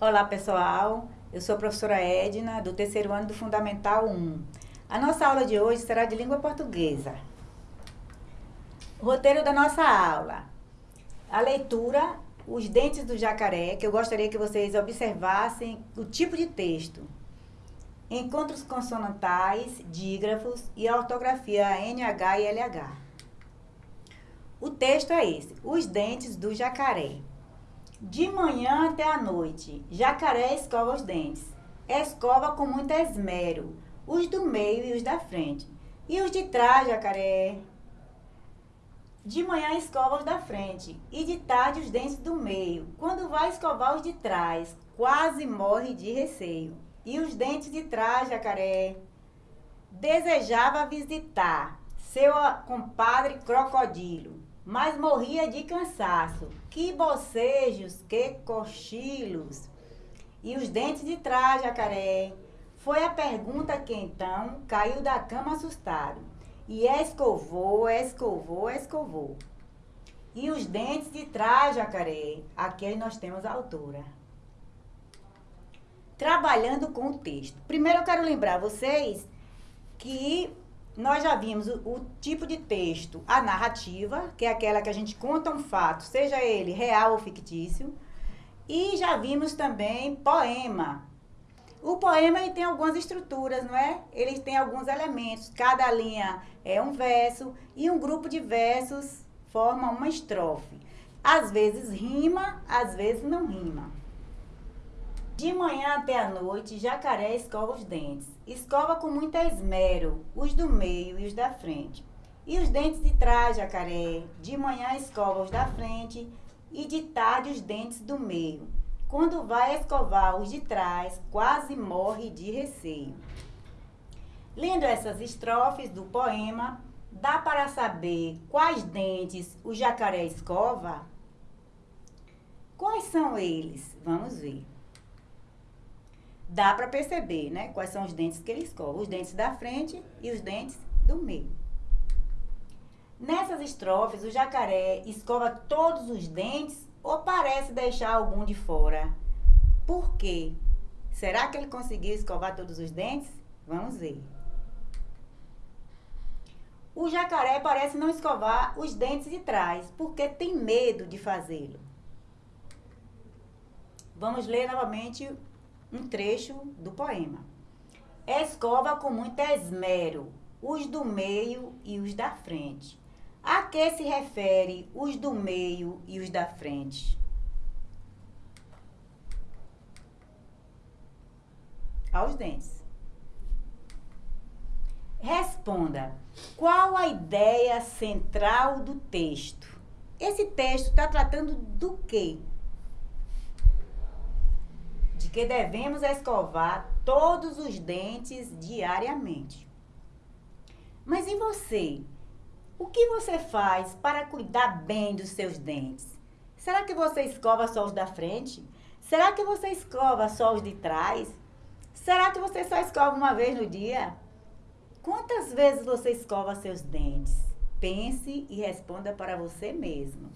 Olá, pessoal. Eu sou a professora Edna, do terceiro ano do Fundamental 1. A nossa aula de hoje será de língua portuguesa. O roteiro da nossa aula. A leitura, os dentes do jacaré, que eu gostaria que vocês observassem o tipo de texto. Encontros consonantais, dígrafos e a ortografia NH e LH. O texto é esse, os dentes do jacaré. De manhã até a noite, jacaré escova os dentes. Escova com muito esmero, os do meio e os da frente. E os de trás, jacaré? De manhã escova os da frente e de tarde os dentes do meio. Quando vai escovar os de trás, quase morre de receio. E os dentes de trás, jacaré? Desejava visitar seu compadre crocodilo mas morria de cansaço. Que bocejos, que cochilos. E os dentes de trás, jacaré? Foi a pergunta que então caiu da cama assustado. E escovou, escovou, escovou. E os dentes de trás, jacaré? Aqui nós temos a autora. Trabalhando com o texto. Primeiro eu quero lembrar vocês que nós já vimos o, o, tipo de texto, a narrativa, que é aquela que a gente conta um fato, seja ele real ou fictício. E já vimos também poema. O poema ele tem algumas estruturas, não é? Ele tem alguns elementos. Cada linha é um verso e um grupo de versos forma uma estrofe. Às vezes rima, às vezes não rima. De manhã até a noite, jacaré escova os dentes. Escova com muito esmero, os do meio e os da frente. E os dentes de trás, jacaré. De manhã escova os da frente e de tarde os dentes do meio. Quando vai escovar os de trás, quase morre de receio. Lendo essas estrofes do poema, dá para saber quais dentes o jacaré escova? Quais são eles? Vamos ver dá para perceber, né? Quais são os dentes que ele escova. Os dentes da frente e os dentes do meio. Nessas estrofes, o jacaré escova todos os dentes ou parece deixar algum de fora? Por quê? Será que ele conseguiu escovar todos os dentes? Vamos ver. O jacaré parece não escovar os dentes de trás, porque tem medo de fazê-lo. Vamos ler novamente um trecho do poema. Escova com muito esmero os do meio e os da frente. A que se refere os do meio e os da frente? Aos dentes. Responda. Qual a ideia central do texto? Esse texto está tratando do quê? Que devemos escovar todos os dentes diariamente. Mas e você? O que você faz para cuidar bem dos seus dentes? Será que você escova só os da frente? Será que você escova só os de trás? Será que você só escova uma vez no dia? Quantas vezes você escova seus dentes? Pense e responda para você mesmo.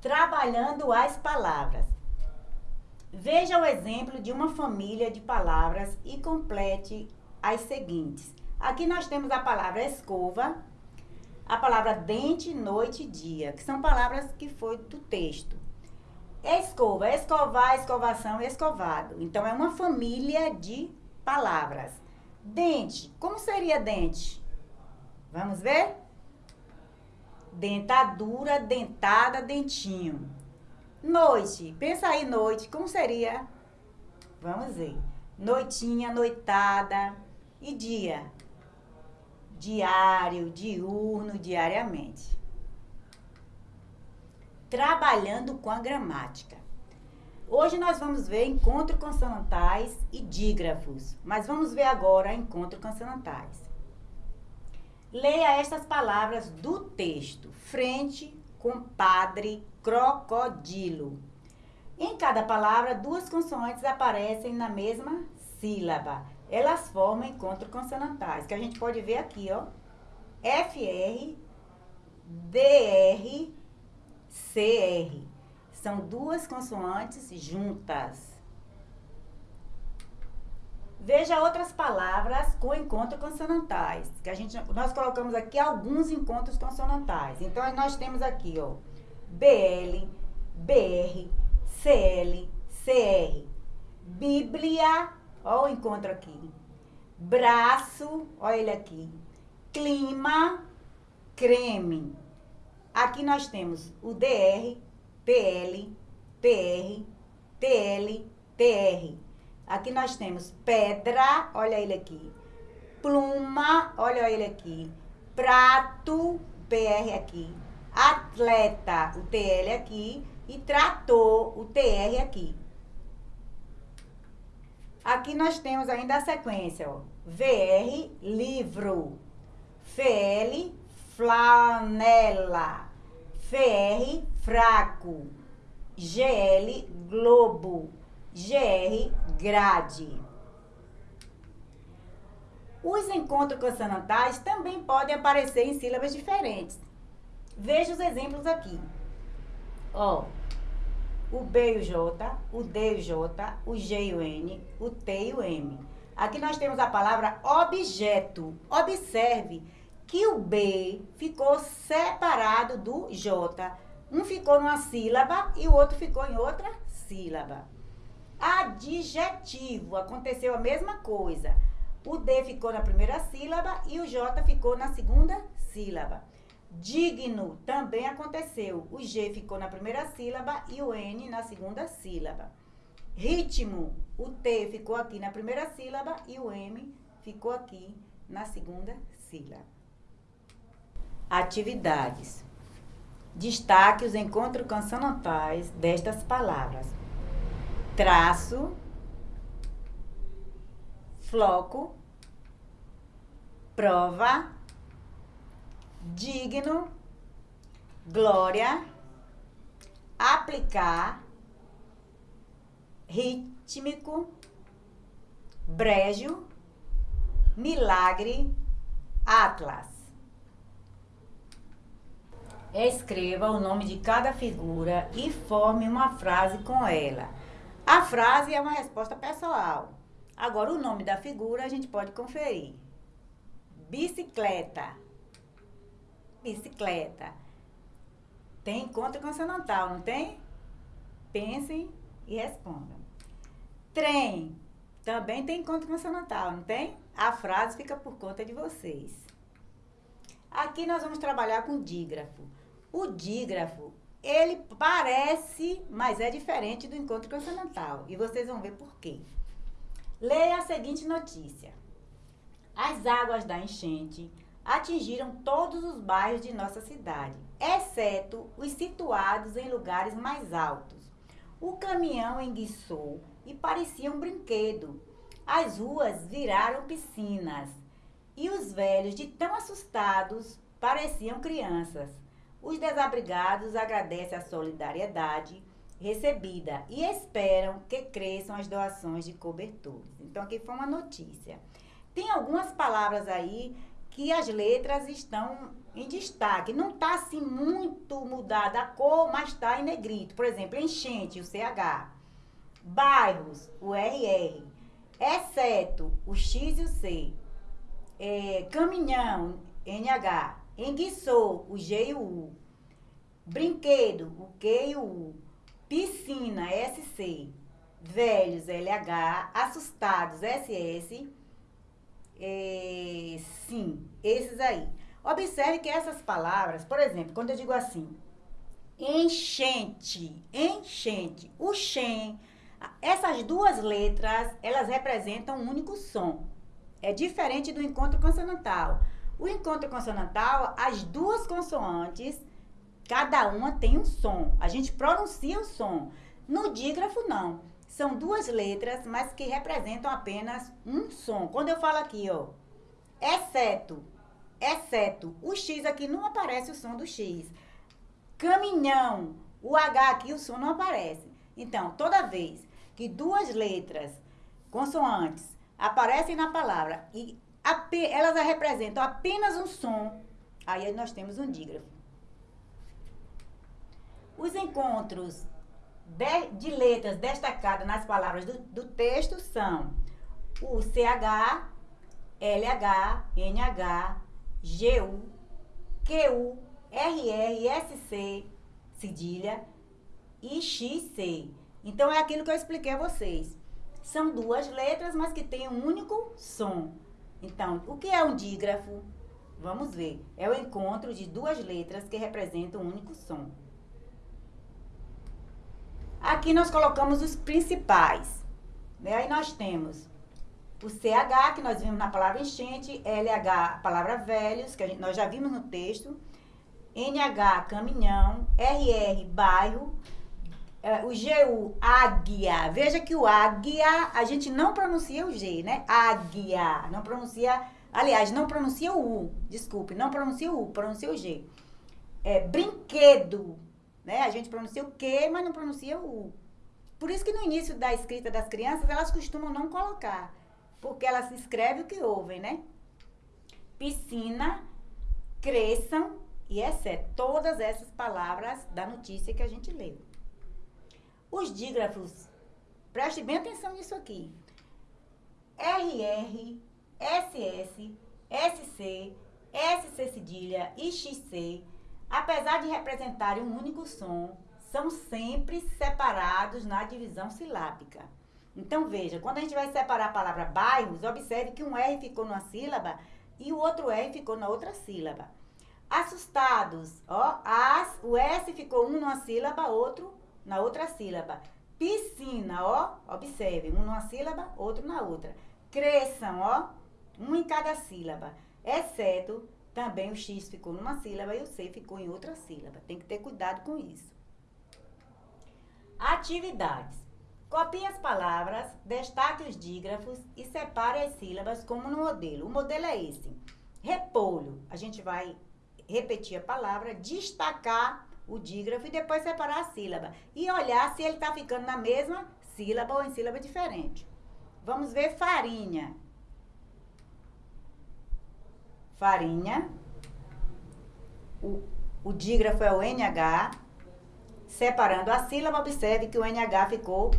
Trabalhando as palavras. Veja o exemplo de uma família de palavras e complete as seguintes. Aqui nós temos a palavra escova, a palavra dente, noite e dia, que são palavras que foi do texto. Escova, escovar, escovação, escovado. Então, é uma família de palavras. Dente, como seria dente? Vamos ver? Dentadura, dentada, dentinho. Noite. Pensa aí, noite. Como seria? Vamos ver. Noitinha, noitada. E dia? Diário, diurno, diariamente. Trabalhando com a gramática. Hoje nós vamos ver encontro consonantais e dígrafos, mas vamos ver agora encontro consonantais. Leia estas palavras do texto: frente, compadre, crocodilo. Em cada palavra, duas consoantes aparecem na mesma sílaba. Elas formam encontros consonantais, que a gente pode ver aqui, ó. FR, DR, CR. São duas consoantes juntas. Veja outras palavras com encontros consonantais, que a gente nós colocamos aqui alguns encontros consonantais. Então nós temos aqui, ó, BL, BR, CL, CR. Bíblia, ó o encontro aqui. Braço, ó ele aqui. Clima, creme. Aqui nós temos o DR, PL, PR, TL, TR. Aqui nós temos pedra, olha ele aqui. Pluma, olha ele aqui. Prato, PR aqui. Atleta, o TL aqui. E trator, o TR aqui. Aqui nós temos ainda a sequência, ó. VR, livro. FL, flanela. FR, fraco. GL, globo. GR, grade. Os encontros consonantais também podem aparecer em sílabas diferentes. Veja os exemplos aqui. Ó, o B e o J, o D e o J, o G e o N, o T e o M. Aqui nós temos a palavra objeto. Observe que o B ficou separado do J. Um ficou numa sílaba e o outro ficou em outra sílaba. Adjetivo, aconteceu a mesma coisa. O D ficou na primeira sílaba e o J ficou na segunda sílaba. Digno também aconteceu. O G ficou na primeira sílaba e o N na segunda sílaba. Ritmo, o T ficou aqui na primeira sílaba e o M ficou aqui na segunda sílaba. Atividades. Destaque os encontros consonantais destas palavras traço, floco, prova, digno, glória, aplicar, rítmico, brejo, milagre, atlas. Escreva o nome de cada figura e forme uma frase com ela. A frase é uma resposta pessoal. Agora, o nome da figura a gente pode conferir. Bicicleta. Bicicleta. Tem encontro consonantal, não tem? Pensem e respondam. Trem. Também tem encontro consonantal, não tem? A frase fica por conta de vocês. Aqui nós vamos trabalhar com dígrafo. O dígrafo ele parece, mas é diferente do encontro consonantal. E vocês vão ver por quê. Leia a seguinte notícia. As águas da enchente atingiram todos os bairros de nossa cidade, exceto os situados em lugares mais altos. O caminhão enguiçou e parecia um brinquedo. As ruas viraram piscinas e os velhos, de tão assustados, pareciam crianças. Os desabrigados agradecem a solidariedade recebida e esperam que cresçam as doações de cobertores. Então, aqui foi uma notícia. Tem algumas palavras aí que as letras estão em destaque. Não está assim muito mudada a cor, mas está em negrito. Por exemplo, enchente, o CH. Bairros, o RR. Exceto o X e o C. É, caminhão, NH. Enguiçou, o G e o U. Brinquedo, o Q e o U. Piscina, SC. Velhos, LH. Assustados, SS. É, sim, esses aí. Observe que essas palavras, por exemplo, quando eu digo assim, enchente, enchente, o shen, essas duas letras, elas representam um único som. É diferente do encontro consonantal. O encontro consonantal, as duas consoantes, cada uma tem um som. A gente pronuncia o som. No dígrafo, não. São duas letras, mas que representam apenas um som. Quando eu falo aqui, ó, exceto, exceto, o X aqui não aparece o som do X. Caminhão, o H aqui, o som não aparece. Então, toda vez que duas letras consoantes aparecem na palavra e elas representam apenas um som, aí nós temos um dígrafo. Os encontros de, de letras destacadas nas palavras do, do texto são o CH, LH, NH, GU, QU, RR, SC, cedilha e XC. Então é aquilo que eu expliquei a vocês. São duas letras, mas que têm um único som. Então, o que é um dígrafo? Vamos ver. É o encontro de duas letras que representam um único som. Aqui nós colocamos os principais. Né? Aí nós temos o CH, que nós vimos na palavra enchente, LH, a palavra velhos, que gente, nós já vimos no texto, NH, caminhão, RR, bairro, o GU, águia. Veja que o águia, a gente não pronuncia o G, né? Águia, não pronuncia, aliás, não pronuncia o U, desculpe, não pronuncia o U, pronuncia o G. É, brinquedo, né? A gente pronuncia o Q, mas não pronuncia o U. Por isso que no início da escrita das crianças, elas costumam não colocar. Porque elas escrevem o que ouvem, né? Piscina, cresçam e exceto todas essas palavras da notícia que a gente leu. Os dígrafos, preste bem atenção nisso aqui. RR, SS, SC, SC cedilha e XC apesar de representarem um único som, são sempre separados na divisão silábica. Então, veja, quando a gente vai separar a palavra bairros, observe que um R ficou numa sílaba e o outro R ficou na outra sílaba. Assustados, ó, as, o S ficou um numa sílaba, outro na outra sílaba. Piscina, ó, observe, um numa sílaba, outro na outra. Cresçam, ó, um em cada sílaba, exceto também o X ficou numa sílaba e o C ficou em outra sílaba. Tem que ter cuidado com isso. Atividades. Copie as palavras, destaque os dígrafos e separe as sílabas como no modelo. O modelo é esse. Repolho. A gente vai repetir a palavra, destacar o dígrafo e depois separar a sílaba. E olhar se ele está ficando na mesma sílaba ou em sílaba diferente. Vamos ver farinha farinha. O, o dígrafo é o NH. Separando a sílaba, observe que o NH ficou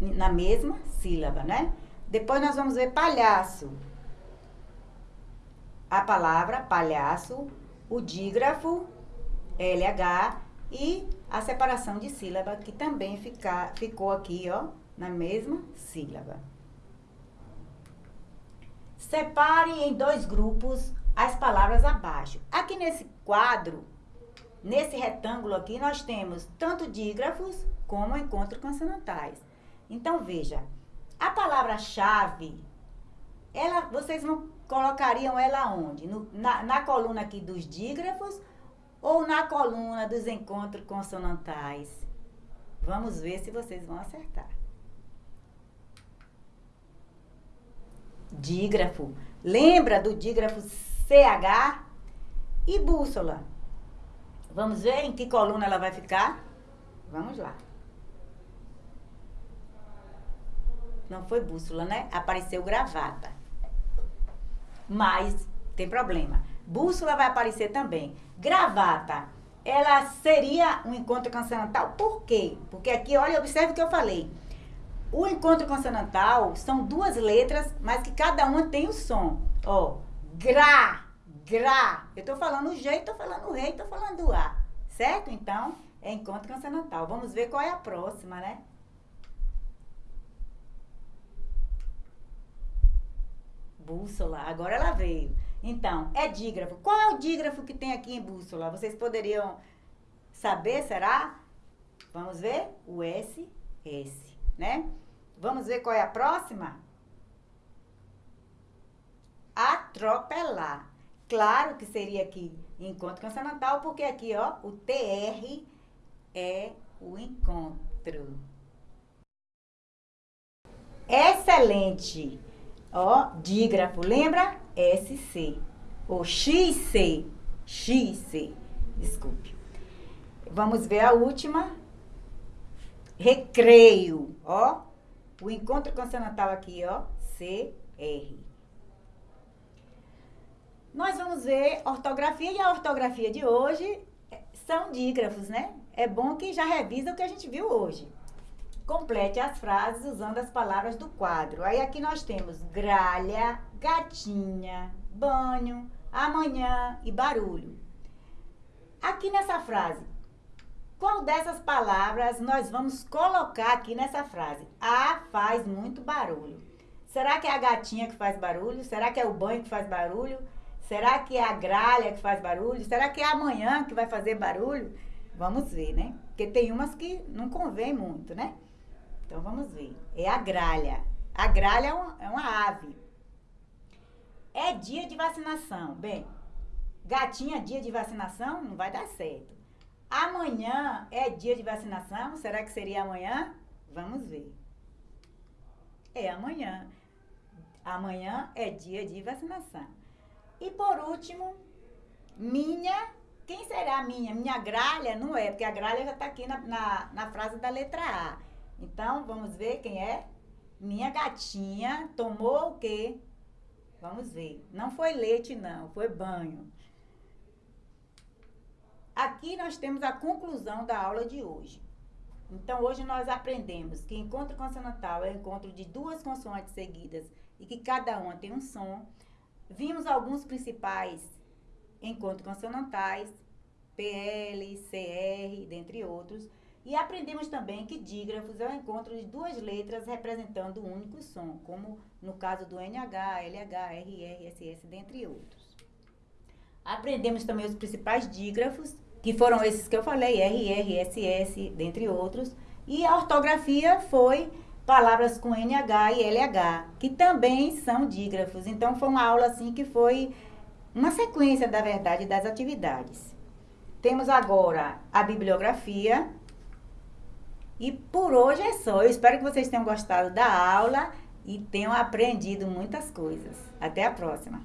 na mesma sílaba, né? Depois nós vamos ver palhaço. A palavra palhaço, o dígrafo, LH e a separação de sílaba, que também fica, ficou aqui, ó, na mesma sílaba. Separe em dois grupos as palavras abaixo. Aqui nesse quadro, nesse retângulo aqui, nós temos tanto dígrafos como encontros consonantais. Então, veja, a palavra-chave, ela, vocês não colocariam ela onde? No, na, na coluna aqui dos dígrafos ou na coluna dos encontros consonantais? Vamos ver se vocês vão acertar. dígrafo. Lembra do dígrafo CH? E bússola? Vamos ver em que coluna ela vai ficar? Vamos lá. Não foi bússola, né? Apareceu gravata. Mas tem problema. Bússola vai aparecer também. Gravata, ela seria um encontro consonantal. Por quê? Porque aqui, olha, observe o que eu falei. O encontro consonantal são duas letras, mas que cada uma tem o som. Ó, gra, gra. Eu tô falando o G, tô falando o rei, tô falando o A. Certo? Então, é encontro consonantal. Vamos ver qual é a próxima, né? Bússola. Agora ela veio. Então, é dígrafo. Qual é o dígrafo que tem aqui em bússola? Vocês poderiam saber, será? Vamos ver? O S, S, né? Vamos ver qual é a próxima? Atropelar. Claro que seria aqui encontro consonantal, porque aqui, ó, o TR é o encontro. Excelente. Ó, dígrafo, lembra? SC. Ou XC. XC. Desculpe. Vamos ver a última. Recreio. Ó, o encontro consonantal aqui, ó, CR. Nós vamos ver ortografia e a ortografia de hoje são dígrafos, né? é bom que já revisa o que a gente viu hoje. Complete as frases usando as palavras do quadro. Aí aqui nós temos gralha, gatinha, banho, amanhã e barulho. Aqui nessa frase, qual dessas palavras nós vamos colocar aqui nessa frase? A faz muito barulho. Será que é a gatinha que faz barulho? Será que é o banho que faz barulho? Será que é a gralha que faz barulho? Será que é amanhã que vai fazer barulho? Vamos ver, né? Porque tem umas que não convém muito, né? Então vamos ver. É a gralha. A gralha é uma, é uma ave. É dia de vacinação. Bem, gatinha dia de vacinação não vai dar certo. Amanhã é dia de vacinação? Será que seria amanhã? Vamos ver. É amanhã. Amanhã é dia de vacinação. E por último, minha. Quem será minha? Minha gralha? Não é, porque a gralha já está aqui na, na, na frase da letra A. Então, vamos ver quem é? Minha gatinha tomou o quê? Vamos ver. Não foi leite, não, foi banho. Aqui nós temos a conclusão da aula de hoje. Então, hoje nós aprendemos que encontro consonantal é o encontro de duas consoantes seguidas e que cada uma tem um som. Vimos alguns principais encontros consonantais, PL, CR, dentre outros. E aprendemos também que dígrafos é o encontro de duas letras representando um único som, como no caso do NH, LH, RR, SS, dentre outros. Aprendemos também os principais dígrafos, que foram esses que eu falei, RR, SS, dentre outros. E a ortografia foi palavras com NH e LH, que também são dígrafos. Então, foi uma aula assim que foi uma sequência, da verdade, das atividades. Temos agora a bibliografia. E por hoje é só. Eu espero que vocês tenham gostado da aula e tenham aprendido muitas coisas. Até a próxima!